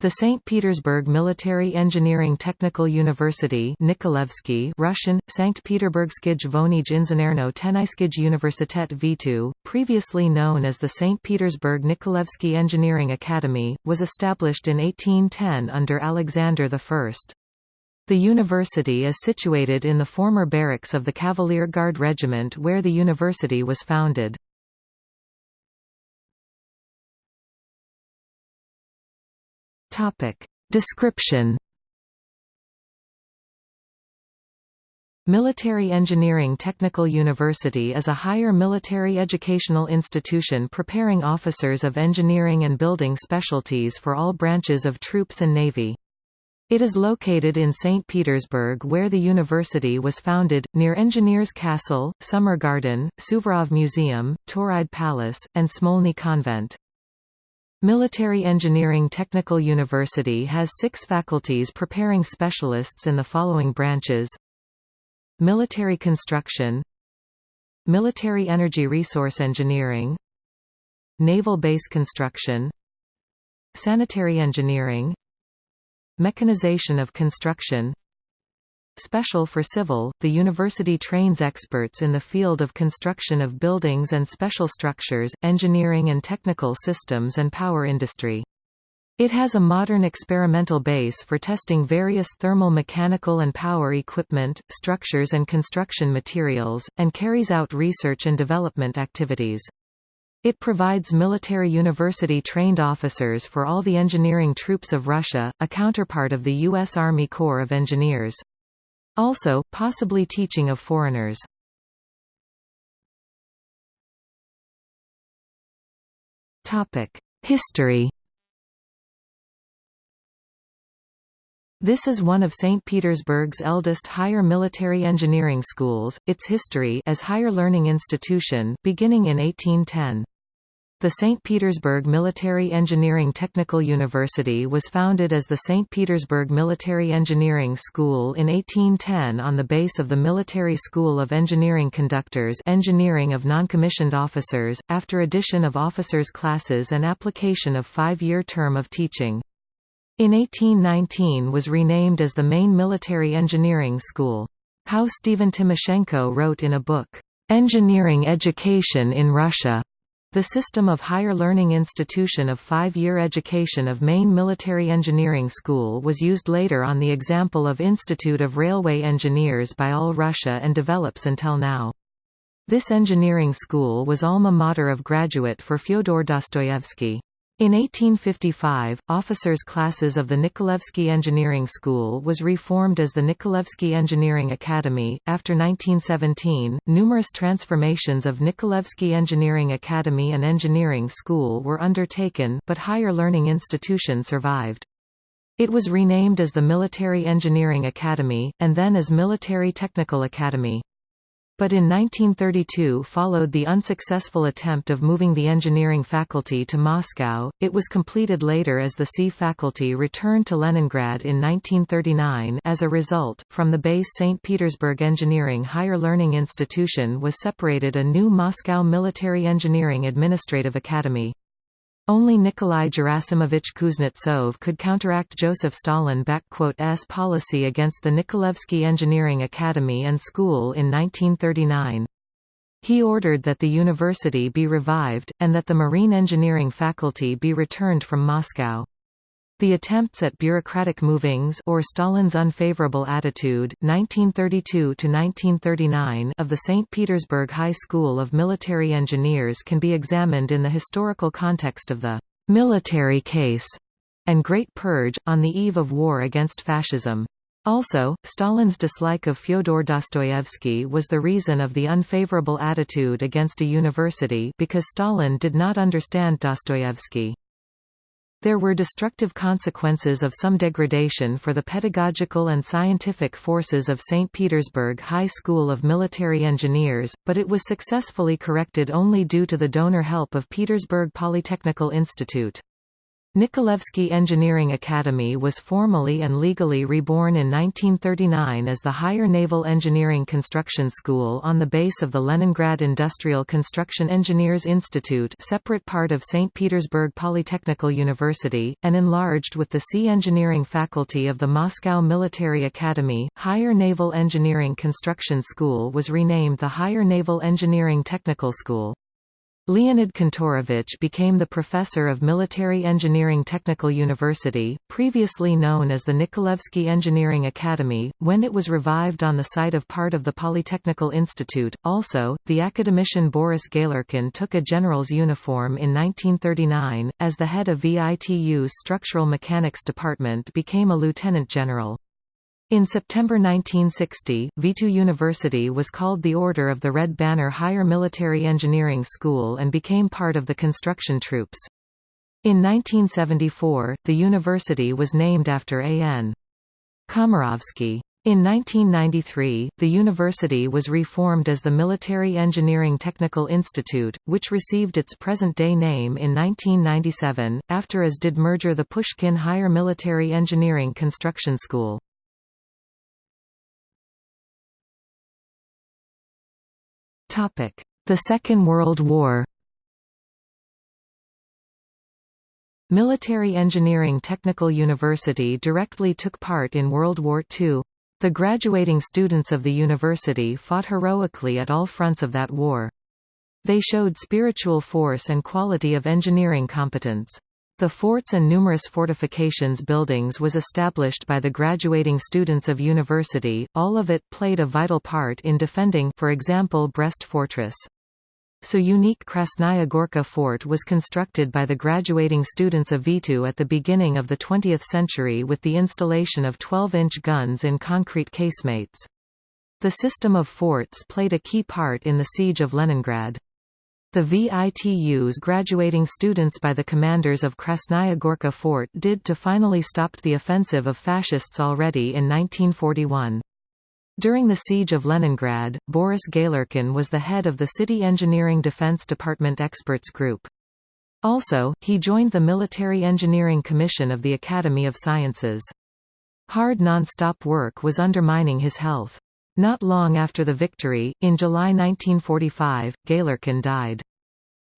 The St. Petersburg Military Engineering Technical University Nikolaevsky Russian, Sankt Peterburgskij Vonij Inženerno Tenayskij Universitet VITU, previously known as the St. Petersburg Nikolaevsky Engineering Academy, was established in 1810 under Alexander I. The university is situated in the former barracks of the Cavalier Guard Regiment where the university was founded. Topic. Description Military Engineering Technical University is a higher military educational institution preparing officers of engineering and building specialties for all branches of troops and navy. It is located in St. Petersburg where the university was founded, near Engineers Castle, Summer Garden, Suvorov Museum, Tauride Palace, and Smolny Convent. Military Engineering Technical University has six faculties preparing specialists in the following branches. Military Construction Military Energy Resource Engineering Naval Base Construction Sanitary Engineering Mechanization of Construction Special for Civil, the university trains experts in the field of construction of buildings and special structures, engineering and technical systems and power industry. It has a modern experimental base for testing various thermal mechanical and power equipment, structures and construction materials, and carries out research and development activities. It provides military university-trained officers for all the engineering troops of Russia, a counterpart of the U.S. Army Corps of Engineers. Also, possibly teaching of foreigners. History This is one of St. Petersburg's eldest higher military engineering schools, its history as higher learning institution beginning in 1810. The St. Petersburg Military Engineering Technical University was founded as the St. Petersburg Military Engineering School in 1810 on the base of the Military School of Engineering Conductors Engineering of Non-Commissioned Officers, after addition of officers' classes and application of five-year term of teaching. In 1819 was renamed as the main military engineering school. How Stephen Timoshenko wrote in a book, "'Engineering Education in Russia' The system of higher learning institution of five-year education of main military engineering school was used later on the example of Institute of Railway Engineers by All Russia and develops until now. This engineering school was alma mater of graduate for Fyodor Dostoyevsky. In 1855, officers' classes of the Nikolaevsky Engineering School was reformed as the Nikolaevsky Engineering Academy. After 1917, numerous transformations of Nikolaevsky Engineering Academy and Engineering School were undertaken, but higher learning institution survived. It was renamed as the Military Engineering Academy, and then as Military Technical Academy but in 1932 followed the unsuccessful attempt of moving the engineering faculty to Moscow. It was completed later as the C faculty returned to Leningrad in 1939. As a result, from the base St. Petersburg Engineering Higher Learning Institution was separated a new Moscow Military Engineering Administrative Academy. Only Nikolai Gerasimovich Kuznetsov could counteract Joseph Stalin's policy against the Nikolaevsky Engineering Academy and School in 1939. He ordered that the university be revived, and that the marine engineering faculty be returned from Moscow. The attempts at bureaucratic movings or Stalin's unfavorable attitude 1932 of the St. Petersburg High School of Military Engineers can be examined in the historical context of the «military case» and Great Purge, on the eve of war against fascism. Also, Stalin's dislike of Fyodor Dostoevsky was the reason of the unfavorable attitude against a university because Stalin did not understand Dostoevsky. There were destructive consequences of some degradation for the pedagogical and scientific forces of St. Petersburg High School of Military Engineers, but it was successfully corrected only due to the donor help of Petersburg Polytechnical Institute. Nikolaevsky Engineering Academy was formally and legally reborn in 1939 as the Higher Naval Engineering Construction School on the base of the Leningrad Industrial Construction Engineers Institute separate part of St. Petersburg Polytechnical University, and enlarged with the Sea Engineering Faculty of the Moscow Military Academy. Higher Naval Engineering Construction School was renamed the Higher Naval Engineering Technical School. Leonid Kantorovich became the professor of Military Engineering Technical University, previously known as the Nikolaevsky Engineering Academy, when it was revived on the site of part of the Polytechnical Institute. Also, the academician Boris Galerkin took a general's uniform in 1939, as the head of VITU's Structural Mechanics Department became a lieutenant general. In September 1960, Vitu University was called the Order of the Red Banner Higher Military Engineering School and became part of the construction troops. In 1974, the university was named after A.N. Komarovsky. In 1993, the university was reformed as the Military Engineering Technical Institute, which received its present-day name in 1997, after as did merger the Pushkin Higher Military Engineering Construction School. The Second World War Military Engineering Technical University directly took part in World War II. The graduating students of the university fought heroically at all fronts of that war. They showed spiritual force and quality of engineering competence. The forts and numerous fortifications buildings was established by the graduating students of university, all of it played a vital part in defending for example Brest Fortress. So unique Krasnaya Gorka Fort was constructed by the graduating students of Vitu at the beginning of the 20th century with the installation of 12-inch guns in concrete casemates. The system of forts played a key part in the siege of Leningrad. The VITU's graduating students by the commanders of Krasnaya Gorka Fort did to finally stopped the offensive of fascists already in 1941. During the siege of Leningrad, Boris Galerkin was the head of the City Engineering Defense Department Experts Group. Also, he joined the Military Engineering Commission of the Academy of Sciences. Hard non-stop work was undermining his health. Not long after the victory, in July 1945, Galerkin died.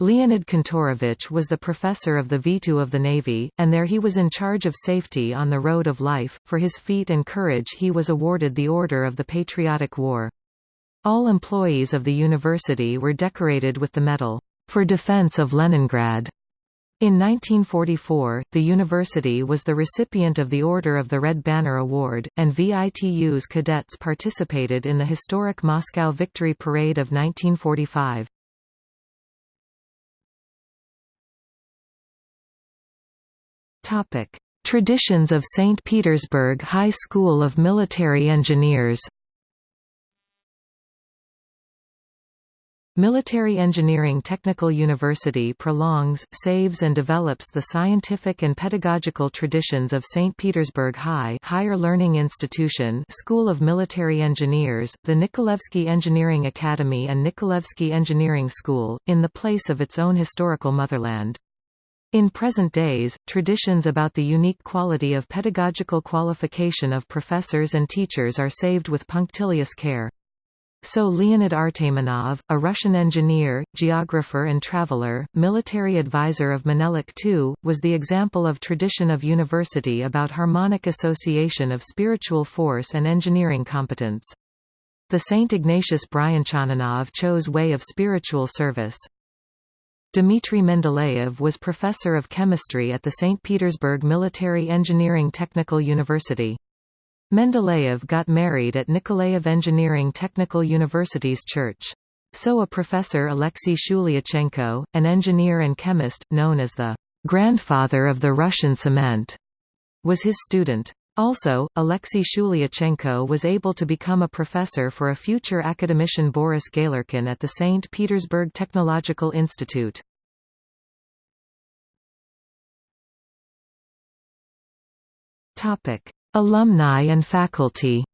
Leonid Kantorovich was the professor of the Vitu of the Navy, and there he was in charge of safety on the road of life. For his feat and courage he was awarded the Order of the Patriotic War. All employees of the university were decorated with the medal, for defense of Leningrad. In 1944, the university was the recipient of the Order of the Red Banner Award, and VITU's cadets participated in the historic Moscow Victory Parade of 1945. Traditions of St. Petersburg High School of Military Engineers Military Engineering Technical University prolongs, saves and develops the scientific and pedagogical traditions of St. Petersburg High Higher Learning Institution School of Military Engineers, the Nikolaevsky Engineering Academy and Nikolaevsky Engineering School, in the place of its own historical motherland. In present days, traditions about the unique quality of pedagogical qualification of professors and teachers are saved with punctilious care. So Leonid Artamonov, a Russian engineer, geographer and traveler, military advisor of Menelik II, was the example of tradition of university about harmonic association of spiritual force and engineering competence. The St. Ignatius Bryanchaninov chose way of spiritual service. Dmitry Mendeleev was professor of chemistry at the St. Petersburg Military Engineering Technical University. Mendeleev got married at Nikolaev Engineering Technical University's church. So a professor Alexei Shulyachenko, an engineer and chemist, known as the grandfather of the Russian cement, was his student. Also, Alexei Shulyachenko was able to become a professor for a future academician Boris Galerkin at the St. Petersburg Technological Institute. Topic: Alumni and faculty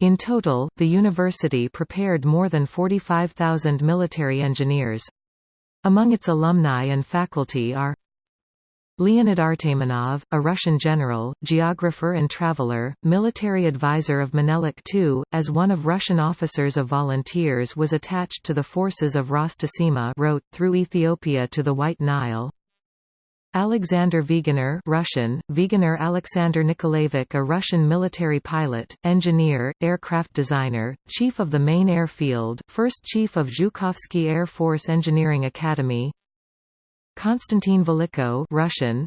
In total, the university prepared more than 45,000 military engineers. Among its alumni and faculty are Leonid Artamonov, a Russian general, geographer and traveler, military advisor of Menelik II, as one of Russian officers of volunteers was attached to the forces of Ras Tessema wrote, through Ethiopia to the White Nile. Alexander Wegener Russian, Wegener Alexander Nikolaevich a Russian military pilot, engineer, aircraft designer, chief of the main airfield, first chief of Zhukovsky Air Force Engineering Academy Konstantin Velichko Russian,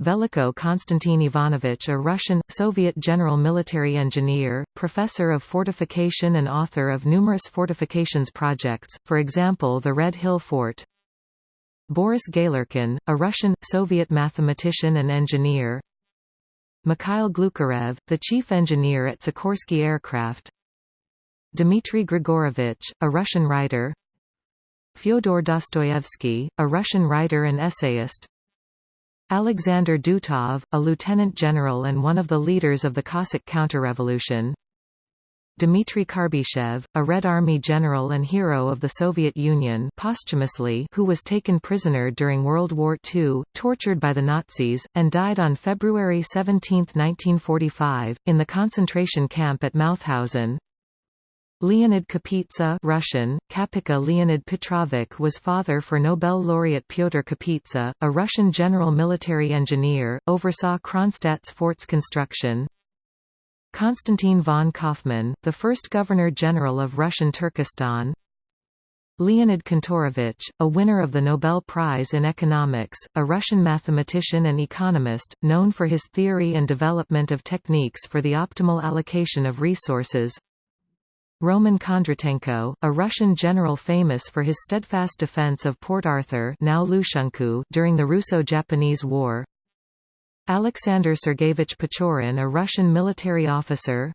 Velichko Konstantin Ivanovich a Russian, Soviet general military engineer, professor of fortification and author of numerous fortifications projects, for example the Red Hill Fort. Boris Galerkin, a Russian, Soviet mathematician and engineer. Mikhail Glucharev, the chief engineer at Sikorsky Aircraft. Dmitry Grigorovich, a Russian writer. Fyodor Dostoevsky, a Russian writer and essayist Alexander Dutov, a lieutenant general and one of the leaders of the Cossack counterrevolution Dmitry Karbyshev, a Red Army general and hero of the Soviet Union posthumously who was taken prisoner during World War II, tortured by the Nazis, and died on February 17, 1945, in the concentration camp at Mauthausen. Leonid Kapitsa Russian, Kapitsa Leonid Petrovich was father for Nobel laureate Pyotr Kapitsa, a Russian general military engineer, oversaw Kronstadt's fort's construction. Konstantin von Kaufmann, the first Governor-General of Russian Turkestan. Leonid Kantorovich, a winner of the Nobel Prize in Economics, a Russian mathematician and economist, known for his theory and development of techniques for the optimal allocation of resources. Roman Kondratenko, a Russian general famous for his steadfast defense of Port Arthur now during the Russo-Japanese War. Alexander Sergeyevich Pechorin a Russian military officer.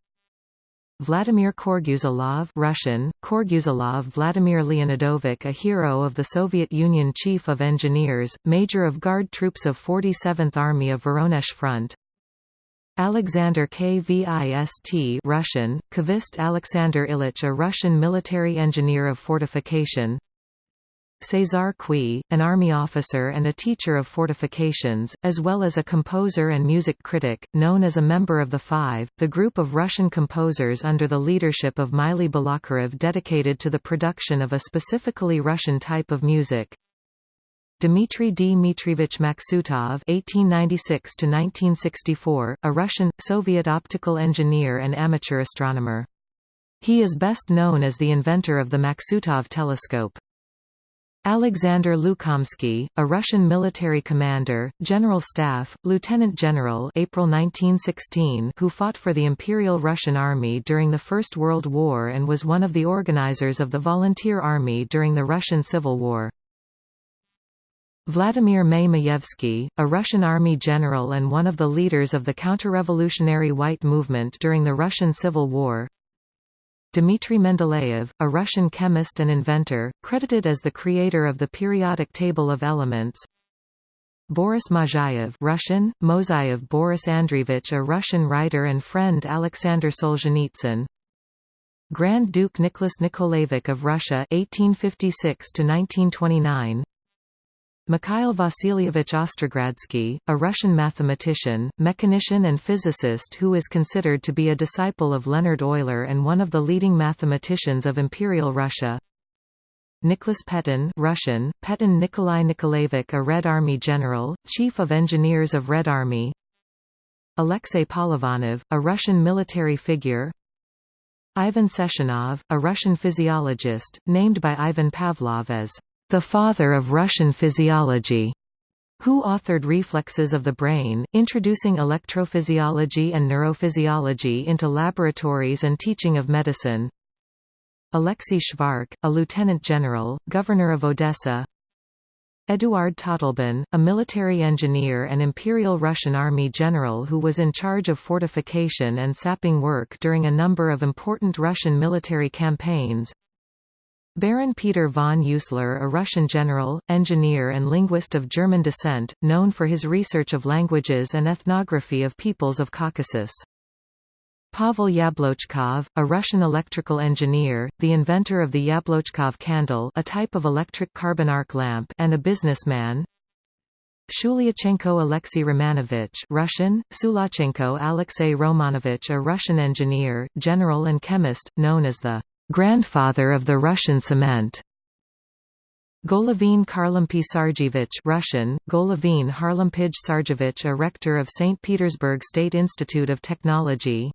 Vladimir Korguzilov Russian, Korguzilov Vladimir Leonidovich a hero of the Soviet Union Chief of Engineers, Major of Guard Troops of 47th Army of Voronezh Front. Alexander Kvist Russian, Kvist Alexander Ilyich a Russian military engineer of fortification Cesar Cui, an army officer and a teacher of fortifications, as well as a composer and music critic, known as a member of the Five, the group of Russian composers under the leadership of Mily Balakirev dedicated to the production of a specifically Russian type of music. Dmitry Dmitrievich Maksutov (1896–1964), a Russian, Soviet optical engineer and amateur astronomer. He is best known as the inventor of the Maksutov telescope. Alexander Lukomsky, a Russian military commander, General Staff, Lieutenant General April 1916 who fought for the Imperial Russian Army during the First World War and was one of the organizers of the Volunteer Army during the Russian Civil War. Vladimir May a Russian army general and one of the leaders of the counter-revolutionary White Movement during the Russian Civil War. Dmitry Mendeleev, a Russian chemist and inventor, credited as the creator of the periodic table of elements. Boris Mozayev Russian, Mozayev Boris Andreevich a Russian writer and friend Alexander Solzhenitsyn Grand Duke Nicholas Nikolaevich of Russia 1856 1929 Mikhail Vasilievich Ostrogradsky, a Russian mathematician, mechanician and physicist who is considered to be a disciple of Leonhard Euler and one of the leading mathematicians of Imperial Russia. Nicholas Petin Russian, Petin Nikolai Nikolaevich a Red Army general, chief of engineers of Red Army Alexei Polovanov, a Russian military figure Ivan Sechenov, a Russian physiologist, named by Ivan Pavlov as the father of Russian physiology, who authored Reflexes of the Brain, introducing electrophysiology and neurophysiology into laboratories and teaching of medicine. Alexei Shvark, a lieutenant general, governor of Odessa. Eduard Totleben, a military engineer and Imperial Russian Army general who was in charge of fortification and sapping work during a number of important Russian military campaigns. Baron Peter von Uslar a Russian general, engineer and linguist of German descent, known for his research of languages and ethnography of peoples of Caucasus. Pavel Yablochkov, a Russian electrical engineer, the inventor of the Yablochkov candle a type of electric carbon arc lamp and a businessman Shulyachenko Alexei Romanovich Russian, Sulachenko Alexei Romanovich a Russian engineer, general and chemist, known as the «grandfather of the Russian cement». Golovin Kharlampy Sarjevich Russian, Golovin Harlampij Sarjevich a rector of St. Petersburg State Institute of Technology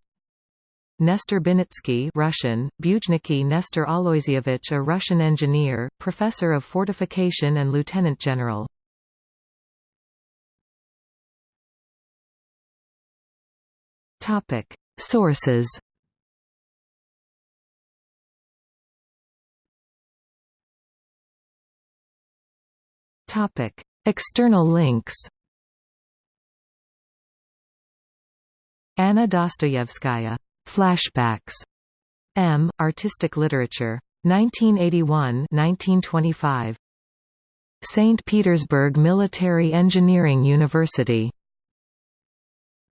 Nestor Buinitsky Russian, Bujniki Nestor Aloysievich a Russian engineer, professor of fortification and lieutenant general. Sources External links Anna Dostoyevskaya Flashbacks. M. Artistic Literature. 1981–1925. St. Petersburg Military Engineering University.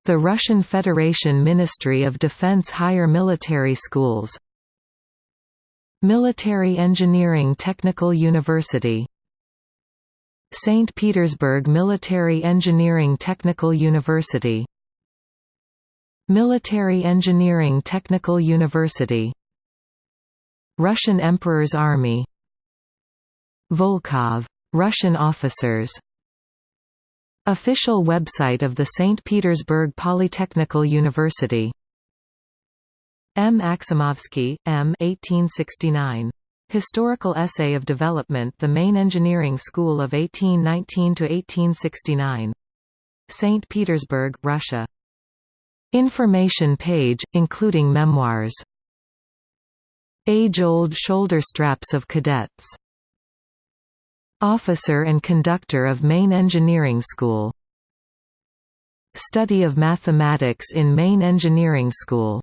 The Russian Federation Ministry of Defense Higher Military Schools. Military Engineering Technical University. St. Petersburg Military Engineering Technical University Military Engineering Technical University Russian Emperor's Army Volkov. Russian officers Official website of the St. Petersburg Polytechnical University M. Aksimovsky, M. 1869. Historical Essay of Development The Main Engineering School of 1819–1869. St. Petersburg, Russia Information page, including memoirs. Age-old shoulder straps of cadets. Officer and conductor of Main Engineering School. Study of mathematics in Main Engineering School